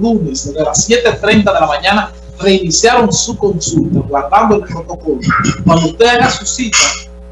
lunes, desde las 7.30 de la mañana, reiniciaron su consulta, guardando el protocolo. Cuando usted haga su cita,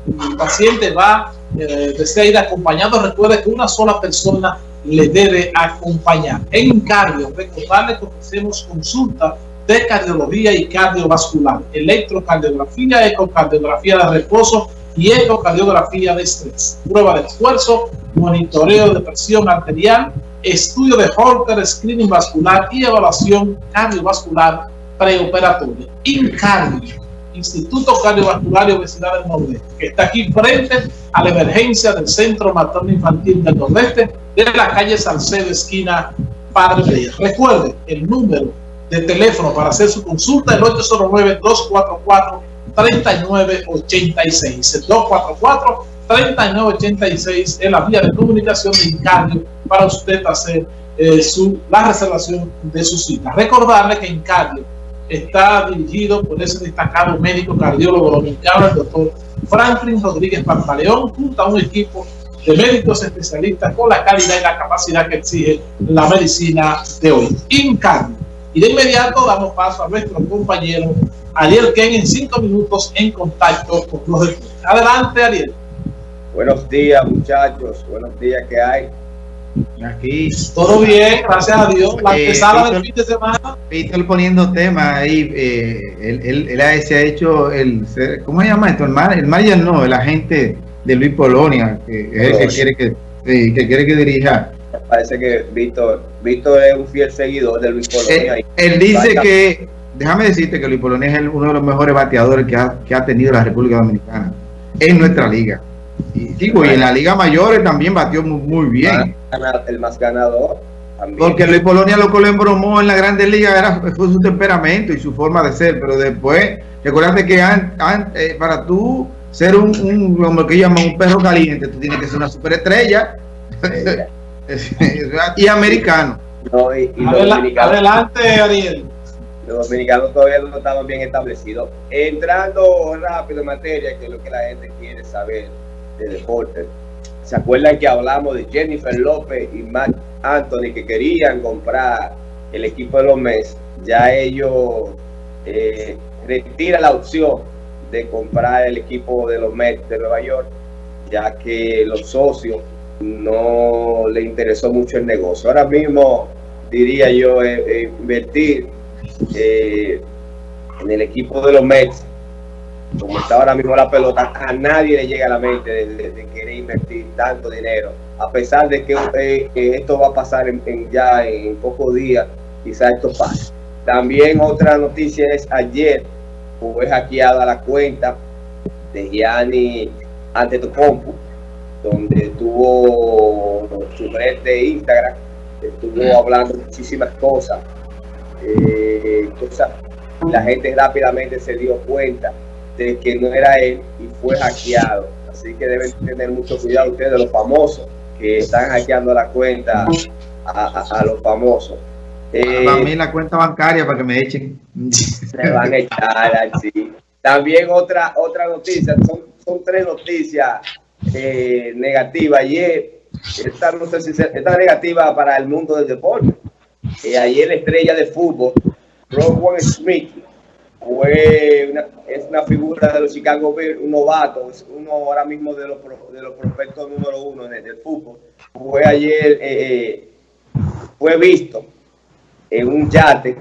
el paciente va, eh, desea ir acompañado, recuerde que una sola persona le debe acompañar. En cardio, recordarle que ofrecemos consulta de cardiología y cardiovascular, electrocardiografía, ecocardiografía de reposo y ecocardiografía de estrés, prueba de esfuerzo, monitoreo de presión arterial, estudio de Holter, screening vascular y evaluación cardiovascular preoperatoria. INCARDIO, Instituto Cardiovascular y Obesidad del Nordeste, que está aquí frente a la emergencia del Centro Materno Infantil del Nordeste de la calle Salcedo, esquina Padre Reyes. Recuerde el número de teléfono para hacer su consulta, el 809-244-3986. 244-3986 es la vía de comunicación de Incardio para usted hacer eh, su, la reservación de su cita. Recordarle que Incardio está dirigido por ese destacado médico cardiólogo dominicano, el doctor Franklin Rodríguez Pantaleón, junto a un equipo de médicos especialistas con la calidad y la capacidad que exige la medicina de hoy. Incardio. Y de inmediato damos paso a nuestro compañero Ariel Ken en cinco minutos en contacto con los deportes. Adelante, Ariel. Buenos días, muchachos. Buenos días, ¿qué hay? Aquí. Todo bien, gracias a Dios. La eh, empezada del fin de semana. Víctor poniendo tema ahí. Eh, él, él, él, se ha hecho el. ¿Cómo se llama esto? El, mar, el manager no, el agente de Luis Polonia, que es el que quiere que, que, quiere que dirija. Parece que Víctor, Víctor es un fiel seguidor de Luis Polonia. Él, él dice que. Déjame decirte que Luis Polonia es uno de los mejores bateadores que ha, que ha tenido la República Dominicana en nuestra liga. Y, digo, y en la Liga Mayores también batió muy, muy bien. El más ganador. También. Porque Luis Polonia lo que le embromó en la Grandes Ligas era, fue su temperamento y su forma de ser, pero después, recuerda que an, an, eh, para tú ser un, un, como que llaman un perro caliente, tú tienes que ser una superestrella y americano. No, y, y Adela, adelante, Ariel. Los dominicanos todavía no estaban bien establecidos. Entrando rápido en materia, que es lo que la gente quiere saber de deporte. ¿Se acuerdan que hablamos de Jennifer López y Matt Anthony que querían comprar el equipo de los Mets? Ya ellos eh, retiran la opción de comprar el equipo de los Mets de Nueva York, ya que los socios no le interesó mucho el negocio. Ahora mismo diría yo eh, eh, invertir eh, en el equipo de los Mets como está ahora mismo la pelota, a nadie le llega a la mente de, de, de querer invertir tanto dinero, a pesar de que, eh, esto va a pasar en, en ya en pocos días, quizás esto pase. También otra noticia es ayer fue hackeada la cuenta de Gianni Antetokounmpo, donde tuvo su red de Instagram, estuvo hablando muchísimas cosas, eh, cosas, la gente rápidamente se dio cuenta de que no era él y fue hackeado. Así que deben tener mucho cuidado ustedes, los famosos, que están hackeando la cuenta a, a, a los famosos. Eh, a mí la cuenta bancaria para que me echen. Se van a echar así. También otra otra noticia, son, son tres noticias eh, negativas. Ayer, esta, no sé si esta negativa para el mundo del deporte. Eh, ayer la estrella de fútbol, Rowan Smith, fue una, es una figura de los Chicago Bears, un novato, es uno ahora mismo de los, de los prospectos número uno del fútbol. Fue ayer, eh, fue visto en un yate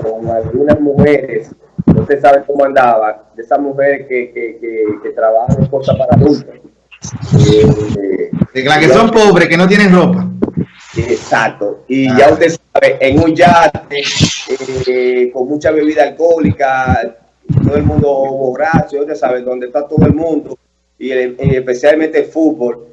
con algunas mujeres, no se sabe cómo andaba, de esas mujeres que, que, que, trabajan en cosas para adultos. Eh, de las que son pobres, que no tienen ropa. Exacto. Y ah. ya usted sabe, en un yate, eh, con mucha bebida alcohólica, todo el mundo borracho, usted sabe, donde está todo el mundo, y, el, y especialmente el fútbol,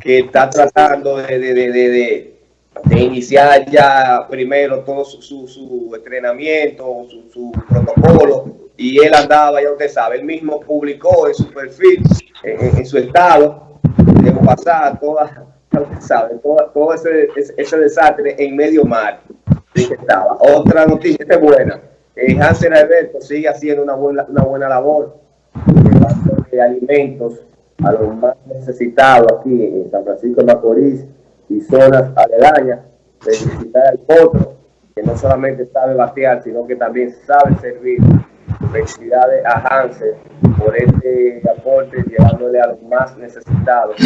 que está tratando de, de, de, de, de iniciar ya primero todo su, su, su entrenamiento, su, su, protocolo, y él andaba, ya usted sabe, él mismo publicó en su perfil, en, en su estado, de pasar saben, todo, todo ese, ese, desastre en medio mar estaba. Otra noticia es buena. Eh, Hansen Alberto sigue haciendo una buena, una buena labor de alimentos a los más necesitados aquí en San Francisco de Macorís y zonas aledañas, de visitar el potro que no solamente sabe batear, sino que también sabe servir. Felicidades a Hansen por este aporte, llevándole a los más necesitados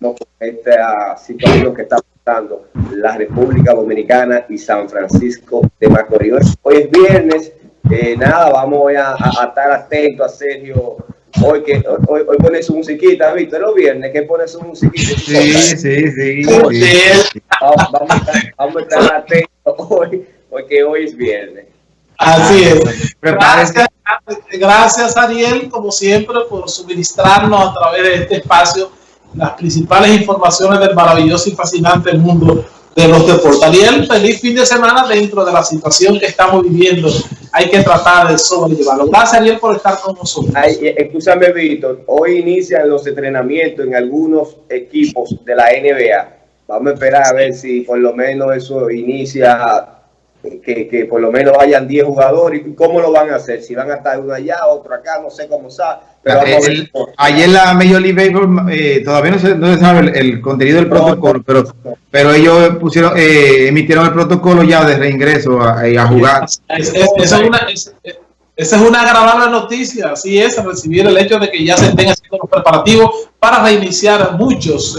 con esta situación que está pasando la República Dominicana y San Francisco de Macorís. Hoy es viernes, eh, nada, vamos a, a, estar atentos a Sergio. Hoy que hoy, hoy pone su musiquita, ¿viste? Los viernes que pone su musiquita. Sí, sí, sí. Vamos, vamos, a estar, vamos, a estar, atentos hoy, porque hoy es viernes. Así es. Gracias, gracias, Ariel, como siempre, por suministrarnos a través de este espacio las principales informaciones del maravilloso y fascinante mundo de los deportes. Ariel, feliz fin de semana dentro de la situación que estamos viviendo. Hay que tratar de sobrellevarlo. Gracias, Ariel, por estar con nosotros. Ay, escúchame, Víctor. Hoy inician los entrenamientos en algunos equipos de la NBA. Vamos a esperar a ver si por lo menos eso inicia que, que, por lo menos vayan 10 jugadores. ¿Y cómo lo van a hacer? Si van a estar uno allá, otro acá, no sé cómo. Pero el, ayer la Major League Baseball eh, todavía no se, no se sabe el, el, contenido del protocolo, pero, pero ellos pusieron eh, emitieron el protocolo ya de reingreso a, a jugar. Es, es, esa, es una, es, esa es una agradable noticia, así es, recibir el hecho de que ya se estén haciendo los preparativos para reiniciar muchos.